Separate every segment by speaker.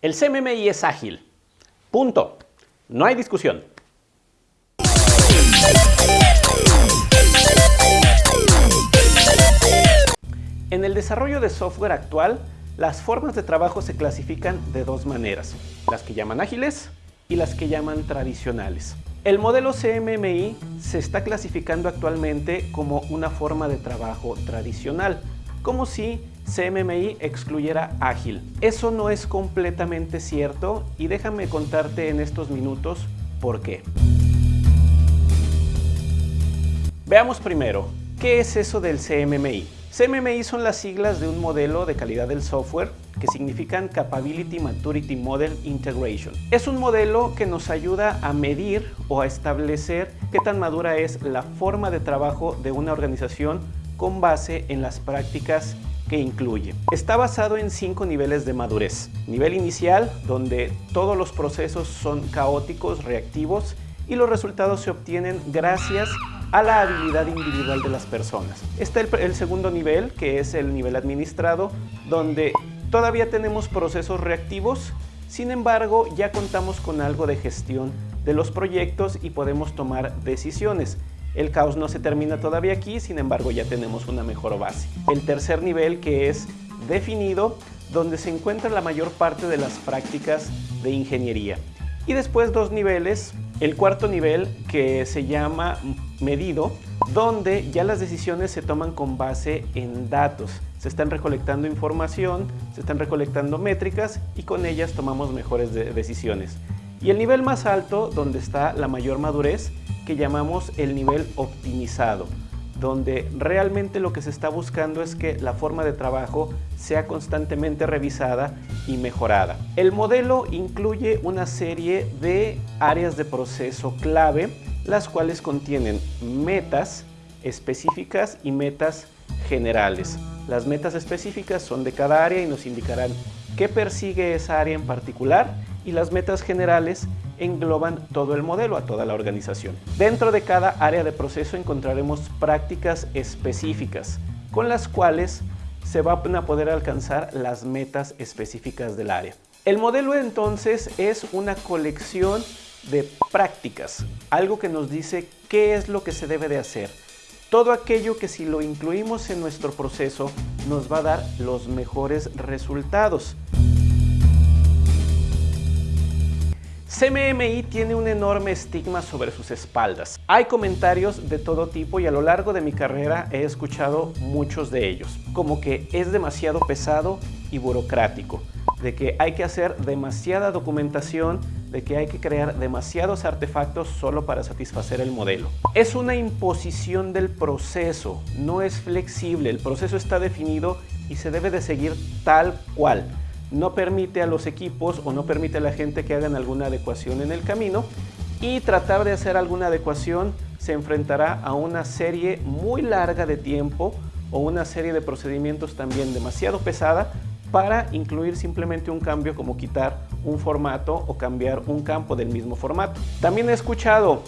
Speaker 1: El CMMI es ágil. Punto. No hay discusión. En el desarrollo de software actual, las formas de trabajo se clasifican de dos maneras, las que llaman ágiles y las que llaman tradicionales. El modelo CMMI se está clasificando actualmente como una forma de trabajo tradicional, como si CMMI excluyera ágil. Eso no es completamente cierto y déjame contarte en estos minutos por qué. Veamos primero, ¿qué es eso del CMMI? CMMI son las siglas de un modelo de calidad del software que significan Capability Maturity Model Integration. Es un modelo que nos ayuda a medir o a establecer qué tan madura es la forma de trabajo de una organización con base en las prácticas que incluye. Está basado en cinco niveles de madurez. Nivel inicial, donde todos los procesos son caóticos, reactivos y los resultados se obtienen gracias a la habilidad individual de las personas. Está el, segundo nivel, que es el nivel administrado, donde todavía tenemos procesos reactivos, sin embargo ya contamos con algo de gestión de los proyectos y podemos tomar decisiones. El caos no se termina todavía aquí, sin embargo ya tenemos una mejor base. El tercer nivel que es definido, donde se encuentra la mayor parte de las prácticas de ingeniería. Y después dos niveles, el cuarto nivel que se llama medido, donde ya las decisiones se toman con base en datos. Se están recolectando información, se están recolectando métricas y con ellas tomamos mejores decisiones. Y el nivel más alto, donde está la mayor madurez, que llamamos el nivel optimizado, donde realmente lo que se está buscando es que la forma de trabajo sea constantemente revisada y mejorada. El modelo incluye una serie de áreas de proceso clave, las cuales contienen metas específicas y metas generales. Las metas específicas son de cada área y nos indicarán qué persigue esa área en particular y las metas generales engloban todo el modelo, a toda la organización. Dentro de cada área de proceso encontraremos prácticas específicas con las cuales se van a poder alcanzar las metas específicas del área. El modelo entonces es una colección de prácticas, algo que nos dice qué es lo que se debe de hacer. Todo aquello que si lo incluimos en nuestro proceso nos va a dar los mejores resultados. CMMI tiene un enorme estigma sobre sus espaldas. Hay comentarios de todo tipo y a lo largo de mi carrera he escuchado muchos de ellos, como que es demasiado pesado y burocrático, de que hay que hacer demasiada documentación, de que hay que crear demasiados artefactos solo para satisfacer el modelo. Es una imposición del proceso, no es flexible, el proceso está definido y se debe de seguir tal cual no permite a los equipos o no permite a la gente que hagan alguna adecuación en el camino y tratar de hacer alguna adecuación se enfrentará a una serie muy larga de tiempo o una serie de procedimientos también demasiado pesada para incluir simplemente un cambio como quitar un formato o cambiar un campo del mismo formato. También he escuchado,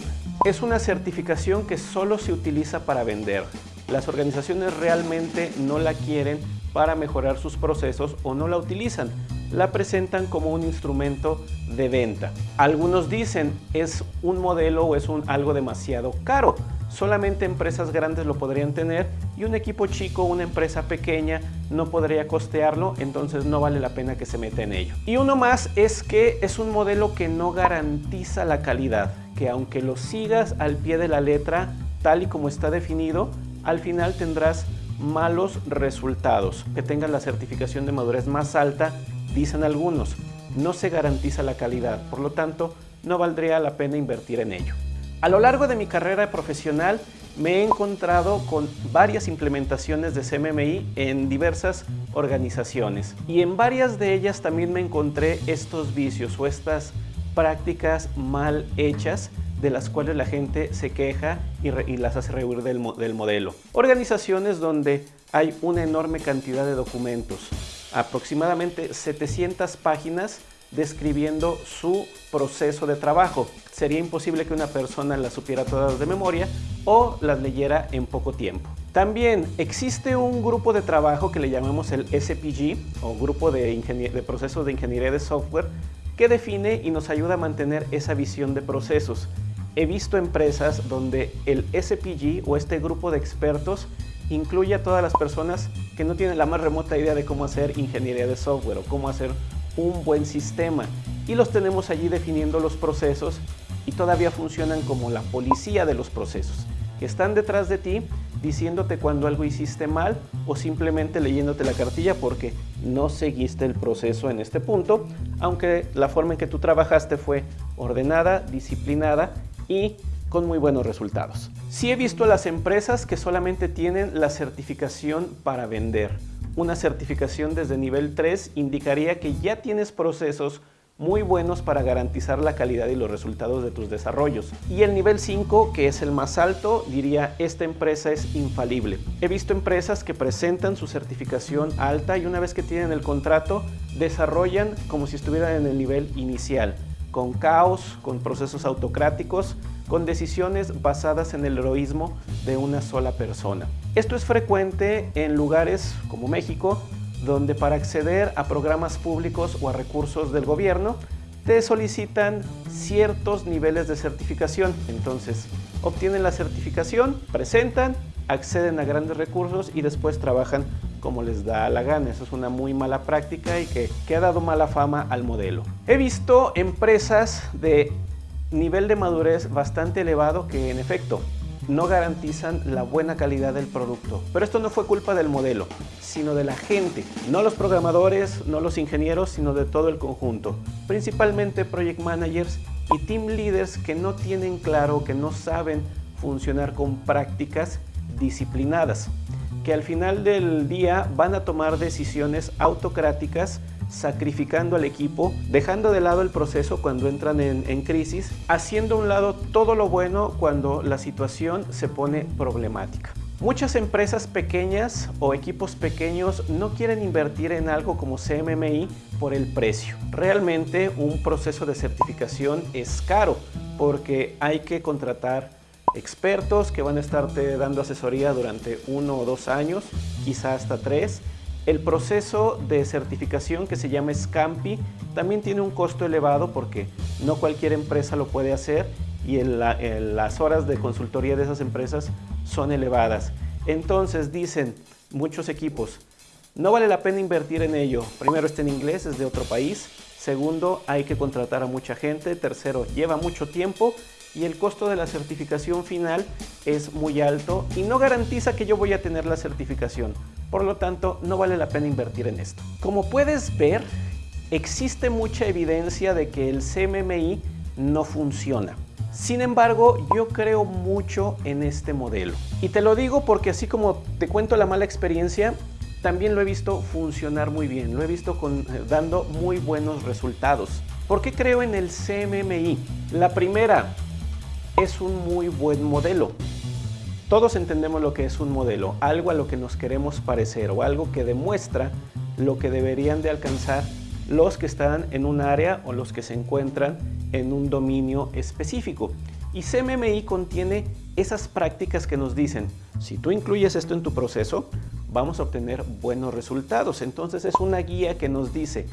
Speaker 1: es una certificación que solo se utiliza para vender. Las organizaciones realmente no la quieren para mejorar sus procesos o no la utilizan. La presentan como un instrumento de venta. Algunos dicen es un modelo o es un, algo demasiado caro. Solamente empresas grandes lo podrían tener y un equipo chico, una empresa pequeña no podría costearlo, entonces no vale la pena que se meta en ello. Y uno más es que es un modelo que no garantiza la calidad, que aunque lo sigas al pie de la letra, tal y como está definido, al final tendrás malos resultados. Que tengas la certificación de madurez más alta, dicen algunos, no se garantiza la calidad, por lo tanto, no valdría la pena invertir en ello. A lo largo de mi carrera profesional me he encontrado con varias implementaciones de CMMI en diversas organizaciones y en varias de ellas también me encontré estos vicios o estas prácticas mal hechas de las cuales la gente se queja y, las hace rehuir del, del modelo. Organizaciones donde hay una enorme cantidad de documentos, aproximadamente 700 páginas describiendo su proceso de trabajo. Sería imposible que una persona las supiera todas de memoria o las leyera en poco tiempo. También existe un grupo de trabajo que le llamamos el SPG o Grupo de, Procesos de Ingeniería de Software que define y nos ayuda a mantener esa visión de procesos. He visto empresas donde el SPG o este grupo de expertos incluye a todas las personas que no tienen la más remota idea de cómo hacer ingeniería de software o cómo hacer un buen sistema. Y los tenemos allí definiendo los procesos y todavía funcionan como la policía de los procesos, que están detrás de ti diciéndote cuando algo hiciste mal o simplemente leyéndote la cartilla porque no seguiste el proceso en este punto, aunque la forma en que tú trabajaste fue ordenada, disciplinada y con muy buenos resultados. Sí he visto las empresas que solamente tienen la certificación para vender. Una certificación desde nivel 3 indicaría que ya tienes procesos muy buenos para garantizar la calidad y los resultados de tus desarrollos. Y el nivel 5, que es el más alto, diría esta empresa es infalible. He visto empresas que presentan su certificación alta y una vez que tienen el contrato, desarrollan como si estuvieran en el nivel inicial, con caos, con procesos autocráticos, con decisiones basadas en el heroísmo de una sola persona. Esto es frecuente en lugares como México, donde para acceder a programas públicos o a recursos del gobierno, te solicitan ciertos niveles de certificación. Entonces, obtienen la certificación, presentan, acceden a grandes recursos y después trabajan como les da la gana. Eso es una muy mala práctica y que, que ha dado mala fama al modelo. He visto empresas de nivel de madurez bastante elevado que en efecto no garantizan la buena calidad del producto. Pero esto no fue culpa del modelo, sino de la gente. No los programadores, no los ingenieros, sino de todo el conjunto. Principalmente project managers y team leaders que no tienen claro, que no saben funcionar con prácticas disciplinadas, que al final del día van a tomar decisiones autocráticas sacrificando al equipo, dejando de lado el proceso cuando entran en, crisis, haciendo a un lado todo lo bueno cuando la situación se pone problemática. Muchas empresas pequeñas o equipos pequeños no quieren invertir en algo como CMMI por el precio. Realmente un proceso de certificación es caro porque hay que contratar expertos que van a estarte dando asesoría durante uno o dos años, quizá hasta tres, el proceso de certificación que se llama SCAMPI también tiene un costo elevado porque no cualquier empresa lo puede hacer y las horas de consultoría de esas empresas son elevadas. Entonces dicen muchos equipos, no vale la pena invertir en ello. Primero está en inglés, es de otro país. Segundo, hay que contratar a mucha gente. Tercero, lleva mucho tiempo y el costo de la certificación final es muy alto y no garantiza que yo voy a tener la certificación. Por lo tanto, no vale la pena invertir en esto. Como puedes ver, existe mucha evidencia de que el CMMI no funciona. Sin embargo, yo creo mucho en este modelo. Y te lo digo porque así como te cuento la mala experiencia, también lo he visto funcionar muy bien, lo he visto con, eh, dando muy buenos resultados. ¿Por qué creo en el CMMI? La primera, es un muy buen modelo. Todos entendemos lo que es un modelo, algo a lo que nos queremos parecer o algo que demuestra lo que deberían de alcanzar los que están en un área o los que se encuentran en un dominio específico. Y CMMI contiene esas prácticas que nos dicen, si tú incluyes esto en tu proceso, vamos a obtener buenos resultados. Entonces es una guía que nos dice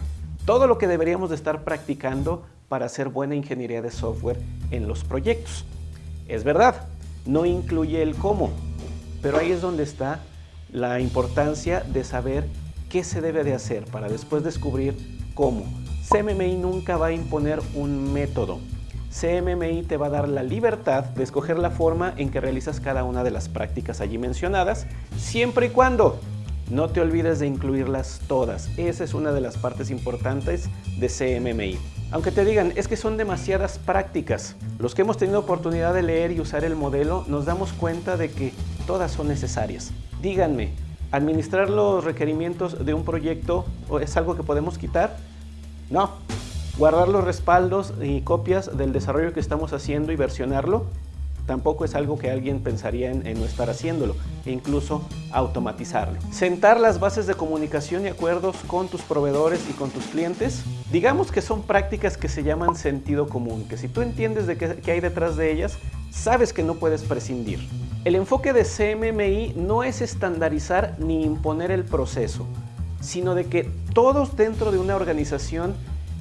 Speaker 1: todo lo que deberíamos de estar practicando para hacer buena ingeniería de software en los proyectos. Es verdad, no incluye el cómo, pero ahí es donde está la importancia de saber qué se debe de hacer para después descubrir cómo. CMMI nunca va a imponer un método. CMMI te va a dar la libertad de escoger la forma en que realizas cada una de las prácticas allí mencionadas, siempre y cuando no te olvides de incluirlas todas. Esa es una de las partes importantes de CMMI. Aunque te digan, es que son demasiadas prácticas. Los que hemos tenido oportunidad de leer y usar el modelo, nos damos cuenta de que todas son necesarias. Díganme, ¿administrar los requerimientos de un proyecto es algo que podemos quitar? No. ¿Guardar los respaldos y copias del desarrollo que estamos haciendo y versionarlo? Tampoco es algo que alguien pensaría en, no estar haciéndolo, e incluso automatizarlo. Sentar las bases de comunicación y acuerdos con tus proveedores y con tus clientes, digamos que son prácticas que se llaman sentido común, que si tú entiendes de qué, hay detrás de ellas, sabes que no puedes prescindir. El enfoque de CMMI no es estandarizar ni imponer el proceso, sino de que todos dentro de una organización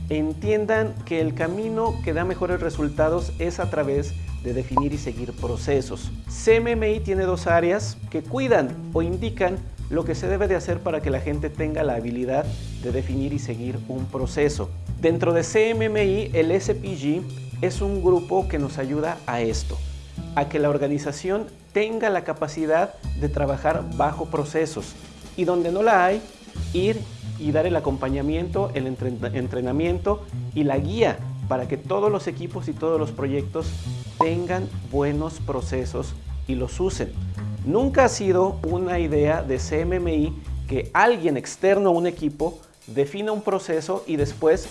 Speaker 1: entiendan que el camino que da mejores resultados es a través de definir y seguir procesos. CMMI tiene dos áreas que cuidan o indican lo que se debe de hacer para que la gente tenga la habilidad de definir y seguir un proceso. Dentro de CMMI, el SPG es un grupo que nos ayuda a esto, a que la organización tenga la capacidad de trabajar bajo procesos y donde no la hay, ir y dar el acompañamiento, el entrenamiento y la guía para que todos los equipos y todos los proyectos tengan buenos procesos y los usen. Nunca ha sido una idea de CMMI que alguien externo a un equipo defina un proceso y después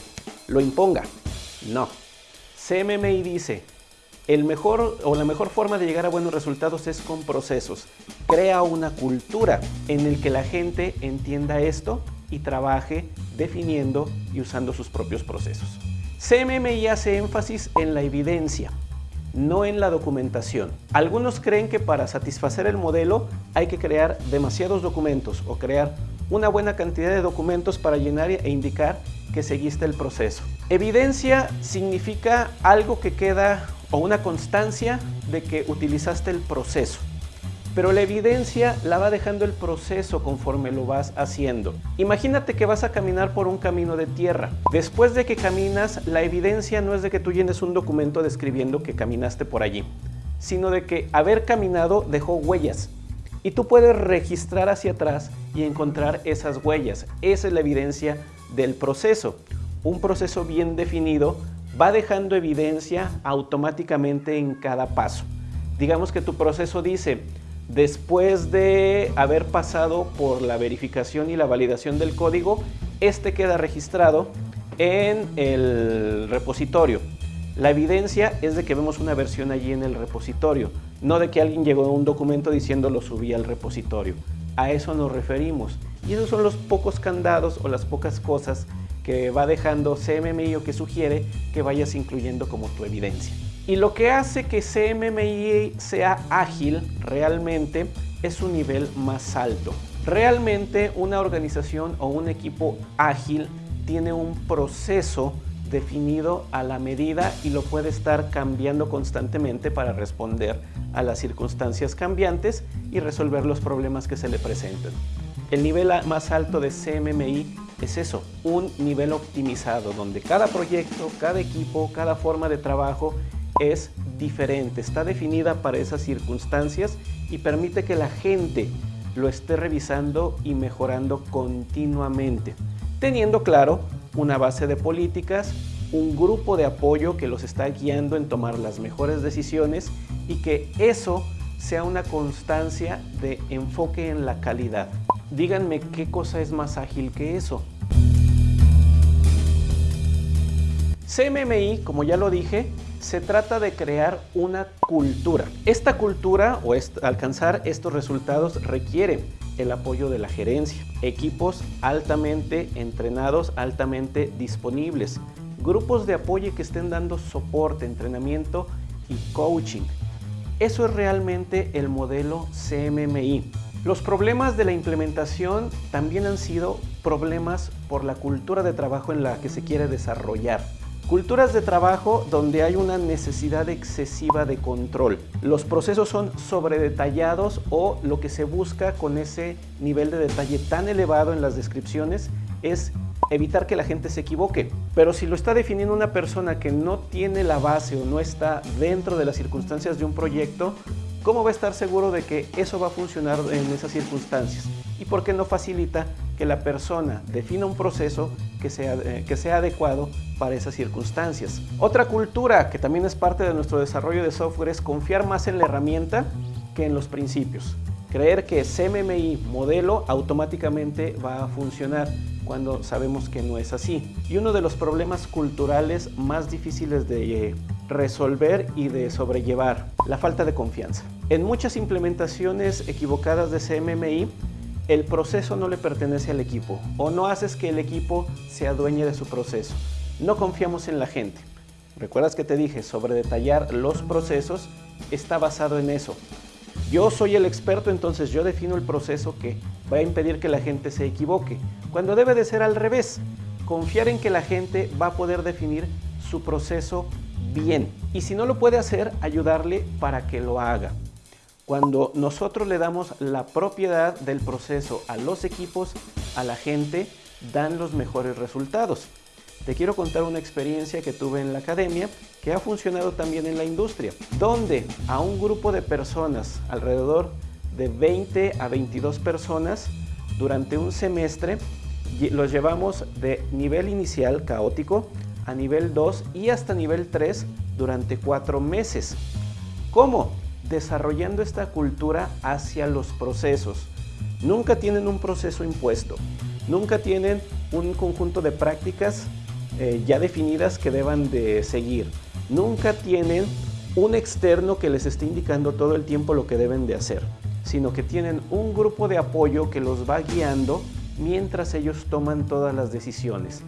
Speaker 1: lo imponga. No. CMMI dice, el mejor o la mejor forma de llegar a buenos resultados es con procesos. Crea una cultura en el que la gente entienda esto y trabaje definiendo y usando sus propios procesos. CMMI hace énfasis en la evidencia, no en la documentación. Algunos creen que para satisfacer el modelo hay que crear demasiados documentos o crear una buena cantidad de documentos para llenar e indicar que seguiste el proceso. Evidencia significa algo que queda o una constancia de que utilizaste el proceso pero la evidencia la va dejando el proceso conforme lo vas haciendo. Imagínate que vas a caminar por un camino de tierra. Después de que caminas, la evidencia no es de que tú llenes un documento describiendo que caminaste por allí, sino de que haber caminado dejó huellas. Y tú puedes registrar hacia atrás y encontrar esas huellas. Esa es la evidencia del proceso. Un proceso bien definido va dejando evidencia automáticamente en cada paso. Digamos que tu proceso dice, Después de haber pasado por la verificación y la validación del código, este queda registrado en el repositorio. La evidencia es de que vemos una versión allí en el repositorio, no de que alguien llegó a un documento diciendo lo subí al repositorio. A eso nos referimos. Y esos son los pocos candados o las pocas cosas que va dejando CMMI o que sugiere que vayas incluyendo como tu evidencia. Y lo que hace que CMMI sea ágil realmente es su nivel más alto. Realmente una organización o un equipo ágil tiene un proceso definido a la medida y lo puede estar cambiando constantemente para responder a las circunstancias cambiantes y resolver los problemas que se le presentan. El nivel más alto de CMMI es eso, un nivel optimizado donde cada proyecto, cada equipo, cada forma de trabajo es diferente, está definida para esas circunstancias y permite que la gente lo esté revisando y mejorando continuamente, teniendo claro una base de políticas, un grupo de apoyo que los está guiando en tomar las mejores decisiones y que eso sea una constancia de enfoque en la calidad. Díganme qué cosa es más ágil que eso. CMMI, como ya lo dije, se trata de crear una cultura. Esta cultura o alcanzar estos resultados requiere el apoyo de la gerencia, equipos altamente entrenados, altamente disponibles, grupos de apoyo que estén dando soporte, entrenamiento y coaching. Eso es realmente el modelo CMMI. Los problemas de la implementación también han sido problemas por la cultura de trabajo en la que se quiere desarrollar. Culturas de trabajo donde hay una necesidad excesiva de control. Los procesos son sobredetallados o lo que se busca con ese nivel de detalle tan elevado en las descripciones es evitar que la gente se equivoque. Pero si lo está definiendo una persona que no tiene la base o no está dentro de las circunstancias de un proyecto, ¿cómo va a estar seguro de que eso va a funcionar en esas circunstancias? ¿Y por qué no facilita que la persona defina un proceso que sea, eh, que sea adecuado para esas circunstancias. Otra cultura que también es parte de nuestro desarrollo de software es confiar más en la herramienta que en los principios. Creer que CMMI modelo automáticamente va a funcionar cuando sabemos que no es así. Y uno de los problemas culturales más difíciles de eh, resolver y de sobrellevar, la falta de confianza. En muchas implementaciones equivocadas de CMMI, el proceso no le pertenece al equipo o no haces que el equipo se adueñe de su proceso. No confiamos en la gente. ¿Recuerdas que te dije sobre detallar los procesos? Está basado en eso. Yo soy el experto, entonces yo defino el proceso que va a impedir que la gente se equivoque, cuando debe de ser al revés. Confiar en que la gente va a poder definir su proceso bien. Y si no lo puede hacer, ayudarle para que lo haga. Cuando nosotros le damos la propiedad del proceso a los equipos, a la gente, dan los mejores resultados. Te quiero contar una experiencia que tuve en la academia que ha funcionado también en la industria, donde a un grupo de personas, alrededor de 20 a 22 personas, durante un semestre, los llevamos de nivel inicial caótico a nivel 2 y hasta nivel 3 durante cuatro meses. ¿Cómo? Desarrollando esta cultura hacia los procesos. Nunca tienen un proceso impuesto, nunca tienen un conjunto de prácticas eh, ya definidas que deban de seguir. Nunca tienen un externo que les esté indicando todo el tiempo lo que deben de hacer, sino que tienen un grupo de apoyo que los va guiando mientras ellos toman todas las decisiones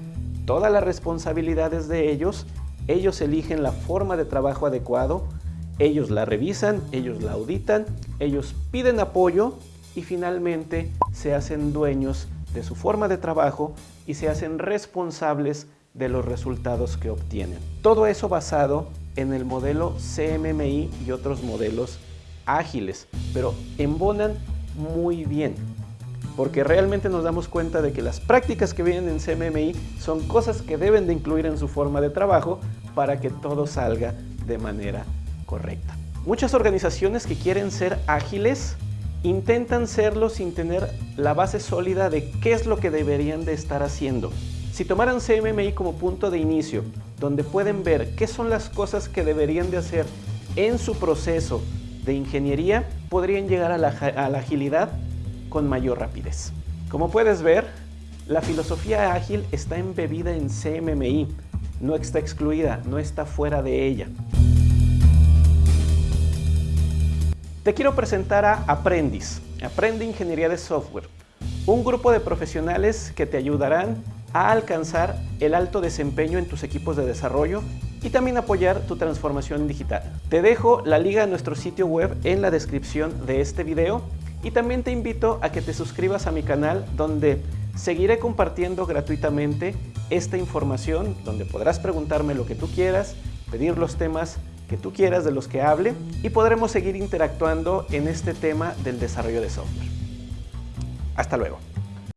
Speaker 1: todas las responsabilidades de ellos, ellos eligen la forma de trabajo adecuado, ellos la revisan, ellos la auditan, ellos piden apoyo y finalmente se hacen dueños de su forma de trabajo y se hacen responsables de los resultados que obtienen. Todo eso basado en el modelo CMMI y otros modelos ágiles, pero embonan muy bien porque realmente nos damos cuenta de que las prácticas que vienen en CMMI son cosas que deben de incluir en su forma de trabajo para que todo salga de manera correcta. Muchas organizaciones que quieren ser ágiles intentan serlo sin tener la base sólida de qué es lo que deberían de estar haciendo. Si tomaran CMMI como punto de inicio, donde pueden ver qué son las cosas que deberían de hacer en su proceso de ingeniería, podrían llegar a la, a la agilidad con mayor rapidez. Como puedes ver, la filosofía ágil está embebida en CMMI, no está excluida, no está fuera de ella. Te quiero presentar a Aprendiz, Aprende Ingeniería de Software, un grupo de profesionales que te ayudarán a alcanzar el alto desempeño en tus equipos de desarrollo y también apoyar tu transformación digital. Te dejo la liga a nuestro sitio web en la descripción de este video y también te invito a que te suscribas a mi canal donde seguiré compartiendo gratuitamente esta información, donde podrás preguntarme lo que tú quieras, pedir los temas que tú quieras de los que hable y podremos seguir interactuando en este tema del desarrollo de software. Hasta luego.